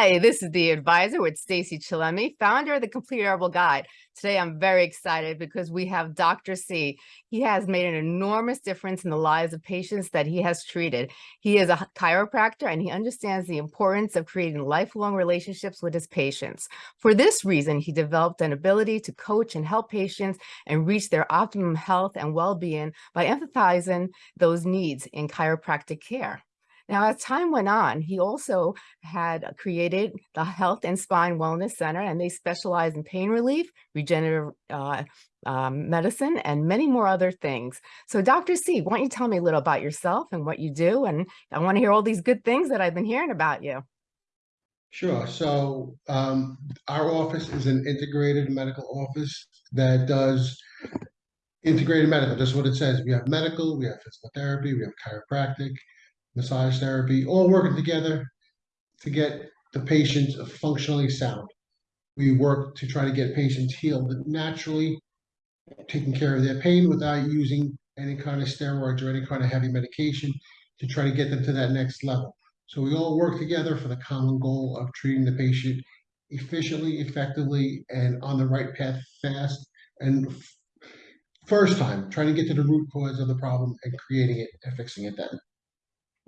Hi, this is the advisor with Stacy Chillemi, founder of the Complete Herbal Guide. Today, I'm very excited because we have Dr. C. He has made an enormous difference in the lives of patients that he has treated. He is a chiropractor and he understands the importance of creating lifelong relationships with his patients. For this reason, he developed an ability to coach and help patients and reach their optimum health and well-being by emphasizing those needs in chiropractic care. Now, as time went on, he also had created the Health and Spine Wellness Center, and they specialize in pain relief, regenerative uh, um, medicine, and many more other things. So Dr. C, why don't you tell me a little about yourself and what you do? And I want to hear all these good things that I've been hearing about you. Sure. So um, our office is an integrated medical office that does integrated medical, just what it says. We have medical, we have physical therapy, we have chiropractic, massage therapy, all working together to get the patient functionally sound. We work to try to get patients healed naturally, taking care of their pain without using any kind of steroids or any kind of heavy medication to try to get them to that next level. So we all work together for the common goal of treating the patient efficiently, effectively, and on the right path fast. And first time, trying to get to the root cause of the problem and creating it and fixing it then.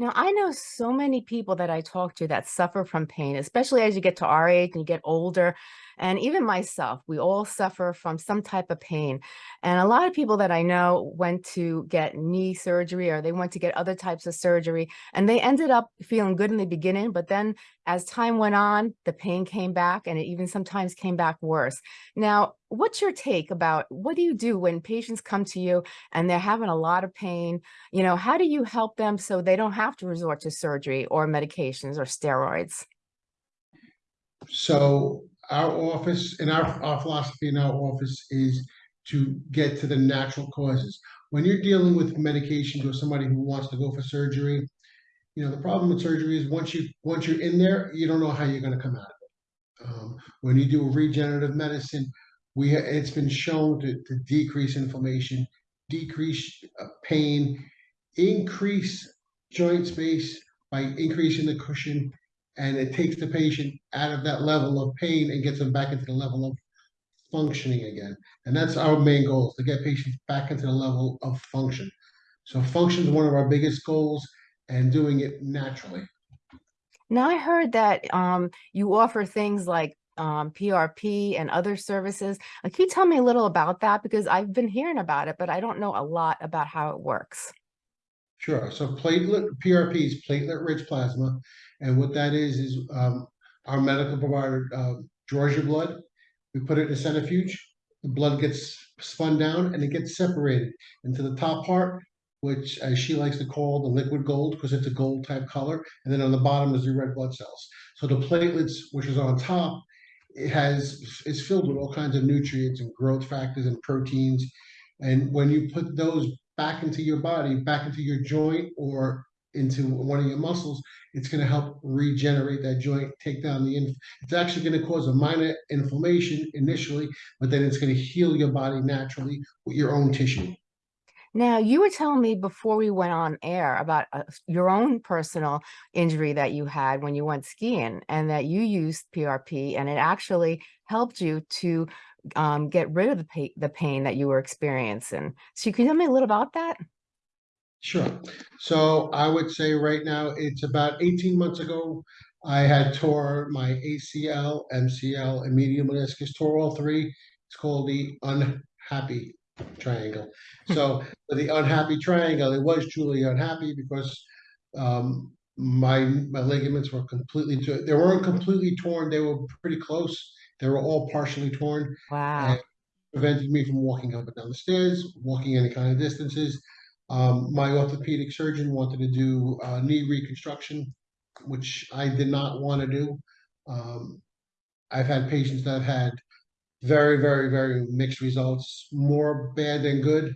Now, I know so many people that I talk to that suffer from pain, especially as you get to our age and you get older. And even myself, we all suffer from some type of pain. And a lot of people that I know went to get knee surgery or they went to get other types of surgery and they ended up feeling good in the beginning. But then as time went on, the pain came back and it even sometimes came back worse. Now, what's your take about what do you do when patients come to you and they're having a lot of pain? You know, how do you help them so they don't have to resort to surgery or medications or steroids? So our office and our, our philosophy in our office is to get to the natural causes. When you're dealing with medications or somebody who wants to go for surgery, you know, the problem with surgery is once you once you're in there, you don't know how you're going to come out of it. Um, when you do regenerative medicine, we it's been shown to, to decrease inflammation, decrease uh, pain, increase joint space by increasing the cushion, and it takes the patient out of that level of pain and gets them back into the level of functioning again. And that's our main goal, to get patients back into the level of function. So function is one of our biggest goals and doing it naturally. Now I heard that um, you offer things like um, PRP and other services. Uh, can you tell me a little about that? Because I've been hearing about it, but I don't know a lot about how it works. Sure. So platelet PRP is platelet-rich plasma, and what that is is um, our medical provider uh, draws your blood. We put it in a centrifuge. The blood gets spun down and it gets separated into the top part, which as she likes to call the liquid gold because it's a gold type color, and then on the bottom is the red blood cells. So the platelets, which is on top, it has is filled with all kinds of nutrients and growth factors and proteins. And when you put those back into your body, back into your joint or into one of your muscles, it's going to help regenerate that joint, take down the, inf- it's actually going to cause a minor inflammation initially, but then it's going to heal your body naturally with your own tissue. Now, you were telling me before we went on air about uh, your own personal injury that you had when you went skiing and that you used PRP and it actually helped you to um, get rid of the, pa the pain that you were experiencing. So can you tell me a little about that? Sure. So I would say right now, it's about 18 months ago, I had tore my ACL, MCL, and medial meniscus, tore all three. It's called the unhappy triangle. So the unhappy triangle, it was truly unhappy because um, my my ligaments were completely, they weren't completely torn. They were pretty close. They were all partially torn. Wow. And prevented me from walking up and down the stairs, walking any kind of distances. Um, my orthopedic surgeon wanted to do uh, knee reconstruction, which I did not want to do. Um, I've had patients that have had very, very, very mixed results, more bad than good.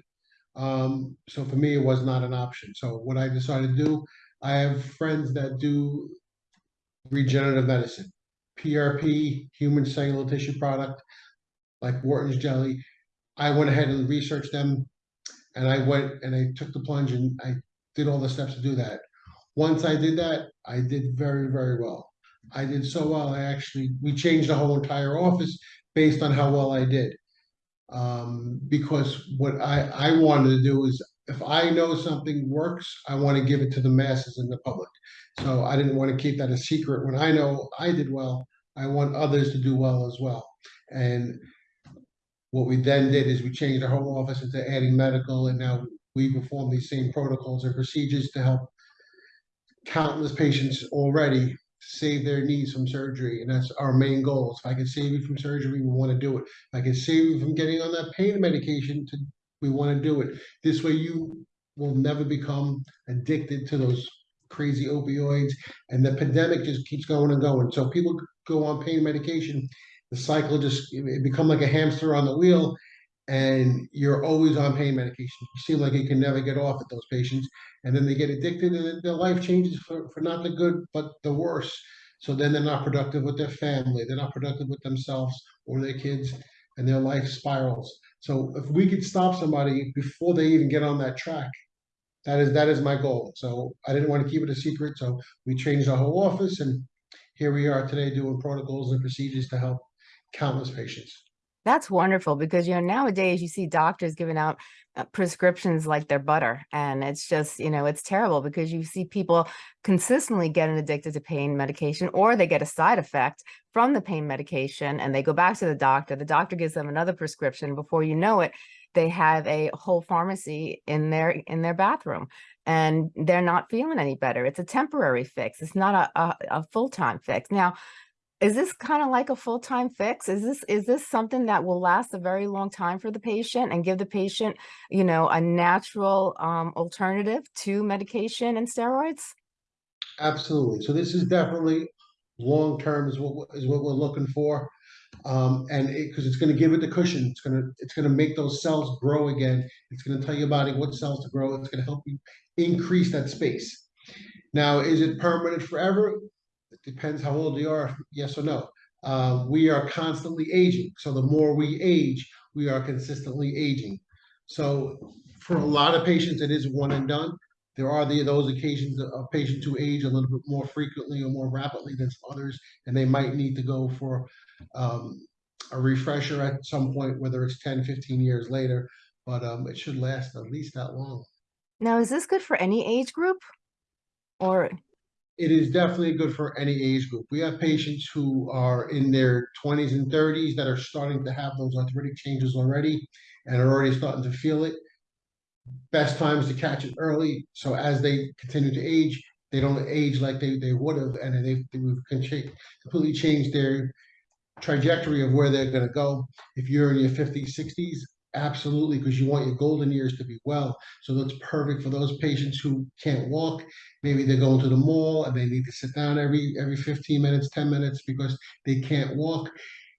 Um, so for me, it was not an option. So what I decided to do, I have friends that do regenerative medicine, PRP, human cellular tissue product, like Wharton's jelly. I went ahead and researched them and I went and I took the plunge and I did all the steps to do that. Once I did that, I did very, very well. I did so well, I actually, we changed the whole entire office based on how well I did. Um, because what I, I wanted to do is, if I know something works, I want to give it to the masses and the public. So I didn't want to keep that a secret. When I know I did well, I want others to do well as well. And what we then did is we changed our home office into adding medical, and now we perform these same protocols and procedures to help countless patients already save their knees from surgery, and that's our main goal. If I can save you from surgery, we want to do it. If I can save you from getting on that pain medication, to, we want to do it. This way, you will never become addicted to those crazy opioids, and the pandemic just keeps going and going. So people go on pain medication, the cycle just it become like a hamster on the wheel, and you're always on pain medication. You seem like you can never get off at those patients, and then they get addicted, and their life changes for, for not the good, but the worse. So then they're not productive with their family, they're not productive with themselves or their kids, and their life spirals. So if we could stop somebody before they even get on that track, that is that is my goal. So I didn't want to keep it a secret. So we changed our whole office, and here we are today doing protocols and procedures to help countless patients. That's wonderful because, you know, nowadays you see doctors giving out uh, prescriptions like they're butter. And it's just, you know, it's terrible because you see people consistently getting addicted to pain medication or they get a side effect from the pain medication and they go back to the doctor. The doctor gives them another prescription. Before you know it, they have a whole pharmacy in their in their bathroom and they're not feeling any better. It's a temporary fix. It's not a, a, a full-time fix. Now, is this kind of like a full-time fix? Is this is this something that will last a very long time for the patient and give the patient, you know, a natural um, alternative to medication and steroids? Absolutely. So this is definitely long term is what is what we're looking for. Um, and it because it's going to give it the cushion, it's going to it's going to make those cells grow again. It's going to tell your body what cells to grow. It's going to help you increase that space. Now, is it permanent forever? Depends how old you are, yes or no. Uh, we are constantly aging. So the more we age, we are consistently aging. So for a lot of patients, it is one and done. There are the, those occasions of patients who age a little bit more frequently or more rapidly than others, and they might need to go for um, a refresher at some point, whether it's 10, 15 years later, but um, it should last at least that long. Now, is this good for any age group? Or It is definitely good for any age group. We have patients who are in their 20s and 30s that are starting to have those arthritic changes already and are already starting to feel it. Best times to catch it early, so as they continue to age, they don't age like they, they would have, and they, we've con- cha- completely changed their trajectory of where they're gonna go. If you're in your fifties, sixties, absolutely, because you want your golden years to be well. So that's perfect for those patients who can't walk. Maybe they're going to the mall and they need to sit down every every 15 minutes, 10 minutes because they can't walk.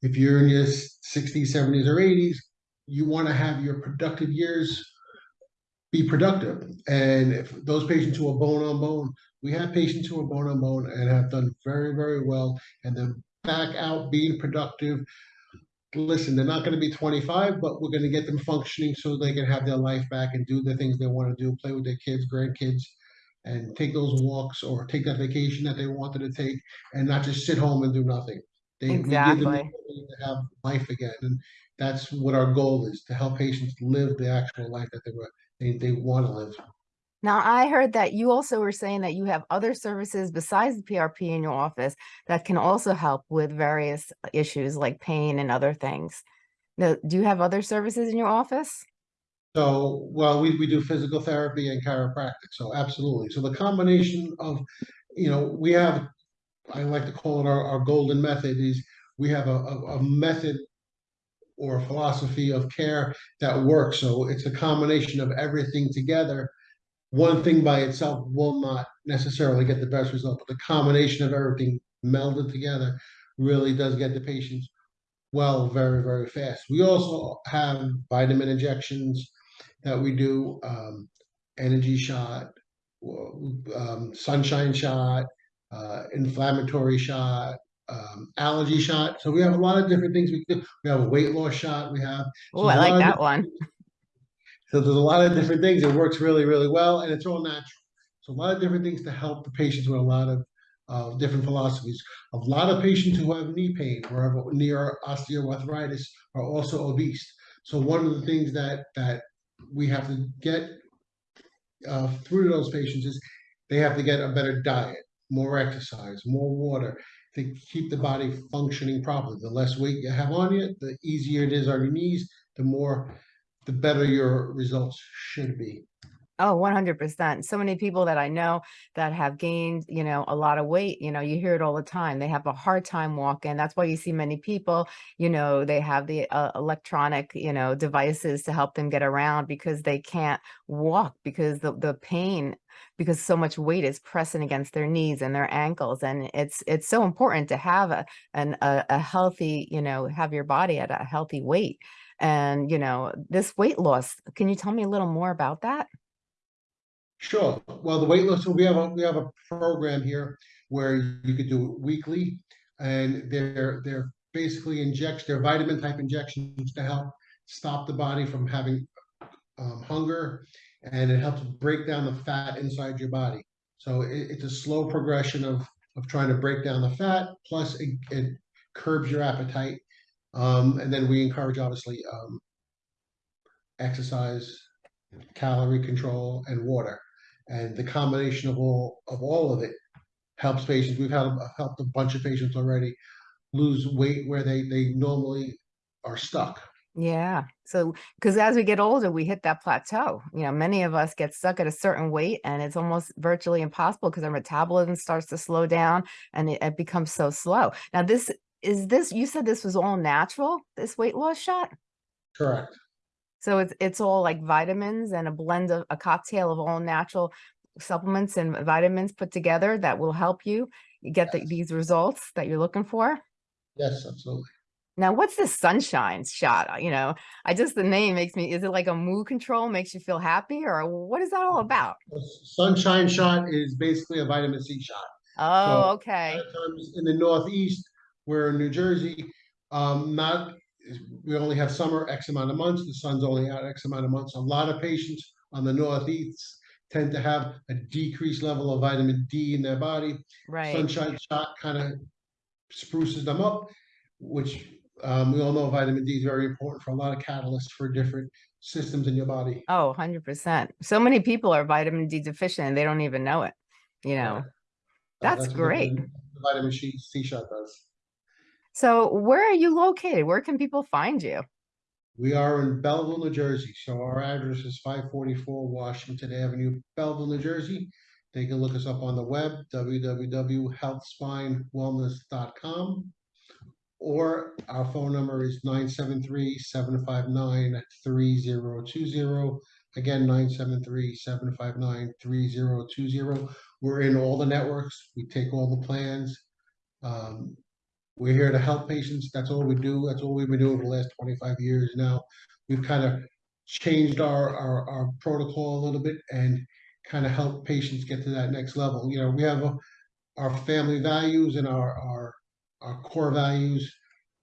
If you're in your 60s, 70s, or 80s, you want to have your productive years be productive. And if those patients who are bone on bone, we have patients who are bone on bone and have done very, very well, and then back out being productive. Listen, they're not going to be 25, but we're going to get them functioning so they can have their life back and do the things they want to do, play with their kids, grandkids, and take those walks or take that vacation that they wanted to take, and not just sit home and do nothing. They, we give them the Exactly. ability to have life again, and that's what our goal is to help patients live the actual life that they were they, they want to live. Now I heard that you also were saying that you have other services besides the PRP in your office that can also help with various uh, issues like pain and other things. Now, do you have other services in your office? So, well, we, we do physical therapy and chiropractic, so absolutely. So the combination of, you know, we have, I like to call it our, our golden method is we have a, a, a method or philosophy of care that works. So it's a combination of everything together. One thing by itself will not necessarily get the best result, but the combination of everything melded together really does get the patients well very, very fast. We also have vitamin injections that we do, um, energy shot, um, sunshine shot, uh, inflammatory shot, um, allergy shot. So we have a lot of different things we can do. We have a weight loss shot. We have Oh, So I there's a lot like that one. So there's a lot of different things. It works really, really well, and it's all natural. So a lot of different things to help the patients with a lot of of different philosophies. A lot of patients who have knee pain or have near osteoarthritis are also obese. So one of the things that that we have to get uh, through those patients is they have to get a better diet, more exercise, more water to keep the body functioning properly. The less weight you have on you, the easier it is on your knees, the more, the better your results should be. Oh, 100%. So many people that I know that have gained, you know, a lot of weight, you know, you hear it all the time. They have a hard time walking. That's why you see many people, you know, they have the uh, electronic, you know, devices to help them get around because they can't walk because the, the pain because so much weight is pressing against their knees and their ankles and it's it's so important to have a an a, a healthy you know have your body at a healthy weight and you know this weight loss can you tell me a little more about that Sure. Well, the weight loss, we have a, we have a program here where you could do it weekly. And they're, they're basically injects, they're vitamin type injections to help stop the body from having um, hunger. And it helps break down the fat inside your body. So it, it's a slow progression of, of trying to break down the fat, plus it, it curbs your appetite. Um, and then we encourage obviously um, exercise, calorie control, and water. And the combination of all of all of it helps patients. We've had helped a bunch of patients already lose weight where they they normally are stuck. Yeah. So, because as we get older, we hit that plateau. You know, many of us get stuck at a certain weight and it's almost virtually impossible because our metabolism starts to slow down and it, it becomes so slow. Now, this is this, you said this was all natural, this weight loss shot? Correct. So it's it's all like vitamins and a blend of a cocktail of all natural supplements and vitamins put together that will help you get the, these results that you're looking for. Yes, absolutely. Now, what's this sunshine shot? You know, I just the name makes me, is it like a mood control, makes you feel happy, or what is that all mm-hmm. about? The Sunshine shot is basically a vitamin C shot. Oh, A okay. times in the Northeast, we're in New Jersey, um, not, we only have summer X amount of months, the sun's only out X amount of months. A lot of patients on the Northeast tend to have a decreased level of vitamin D in their body. Right. Sunshine shot kind of spruces them up, which um, we all know vitamin D is very important for a lot of catalysts for different systems in your body. Oh, 100%. So many people are vitamin D deficient and they don't even know it, you know. Uh, That's what the- great. the Vitamin C, C shot does. So where are you located? Where can people find you? We are in Belleville, New Jersey, so our address is five forty-four Washington Avenue, Belleville, New Jersey. They can look us up on the web, www.healthspinewellness.com. Or our phone number is 973-759-3020. Again, 973-759-3020. We're in all the networks. We take all the plans. Um, we're here to help patients. That's all we do. That's all we've been doing for the last twenty-five years now. We've kind of changed our, our, our protocol a little bit and kind of help patients get to that next level. You know, we have a- our family values and our, our, our core values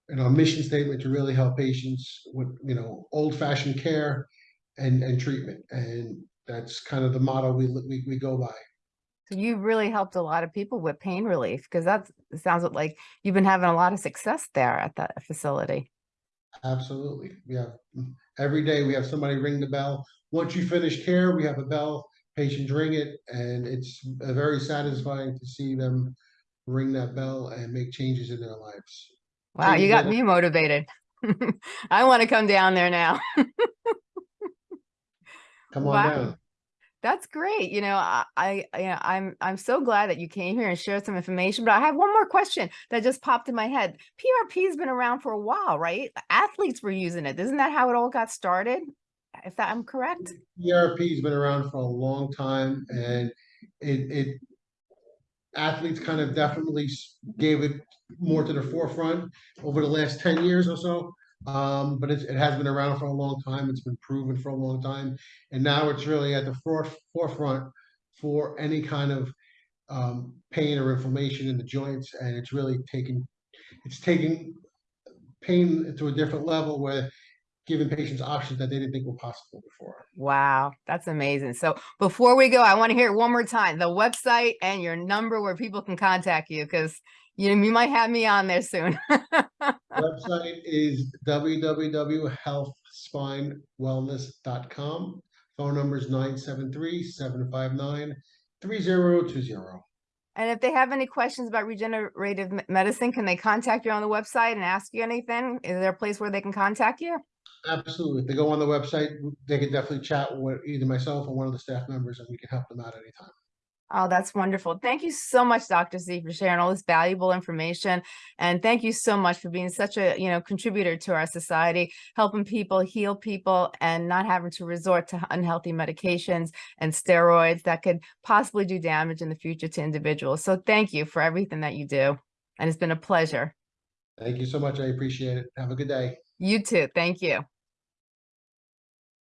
and our mission statement to really help patients with, you know, old-fashioned care and, and treatment. And that's kind of the motto we, we, we go by. You've really helped a lot of people with pain relief because that sounds like you've been having a lot of success there at that facility. Absolutely. We have, mm, every day we have somebody ring the bell. Once you finish care, we have a bell, patients ring it, and it's very satisfying to see them ring that bell and make changes in their lives. Wow, you got me motivated. I want to come down there now. Come on Wow. down. That's great. You know, I, I I'm I'm so glad that you came here and shared some information, but I have one more question that just popped in my head. PRP has been around for a while, right? Athletes were using it. Isn't that how it all got started? If that I'm correct? PRP has been around for a long time and it, it athletes kind of definitely gave it more to the forefront over the last ten years or so. Um, but it's, it has been around for a long time. It's been proven for a long time. And now it's really at the foref- forefront for any kind of um, pain or inflammation in the joints. And it's really taking it's taking pain to a different level where giving patients options that they didn't think were possible before. Wow, that's amazing. So before we go, I want to hear it one more time, the website and your number where people can contact you because you you might have me on there soon. Website is www.healthspinewellness.com. Phone number is 973-759-3020. And if they have any questions about regenerative medicine, can they contact you on the website and ask you anything? Is there a place where they can contact you? Absolutely. If they go on the website, they can definitely chat with either myself or one of the staff members and we can help them out anytime. Oh, that's wonderful. Thank you so much, Dr. Z, for sharing all this valuable information. And thank you so much for being such a, you know, contributor to our society, helping people heal people and not having to resort to unhealthy medications and steroids that could possibly do damage in the future to individuals. So thank you for everything that you do. And it's been a pleasure. Thank you so much. I appreciate it. Have a good day. You too. Thank you.